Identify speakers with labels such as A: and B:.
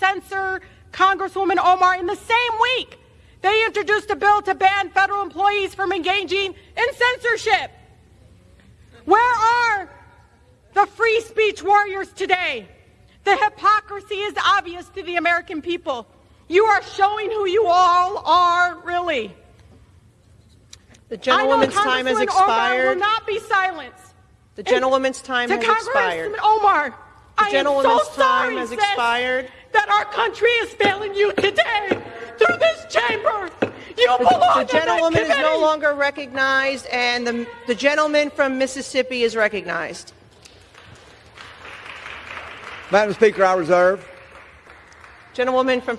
A: censor Congresswoman Omar in the same week. They introduced a bill to ban federal employees from engaging in censorship. Where are the free speech warriors today? The hypocrisy is obvious to the American people. You are showing who you all are, really.
B: The gentlewoman's time has
A: Congresswoman Omar
B: expired.
A: will not be silenced.
B: The gentlewoman's time
A: to
B: has
A: Congresswoman
B: expired.
A: Omar, I am so
B: time
A: sorry,
B: has
A: sis,
B: expired.
A: that our country is failing you today through this chamber. You belong to
B: The
A: in that
B: gentlewoman is no longer recognized, and the, the gentleman from Mississippi is recognized.
C: Madam Speaker, I reserve.
B: Gentlewoman from